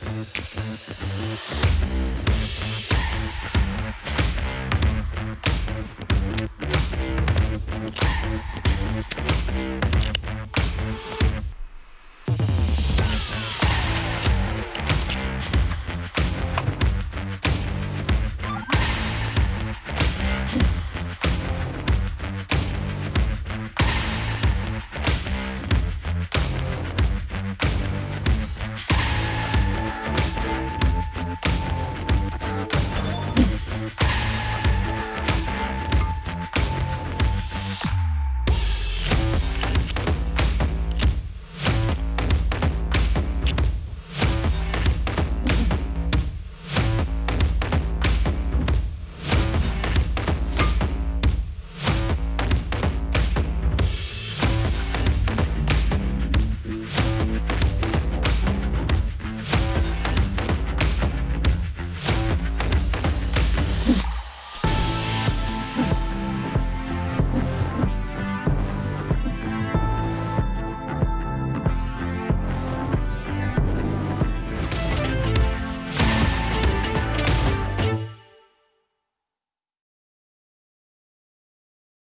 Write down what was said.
We'll be right back.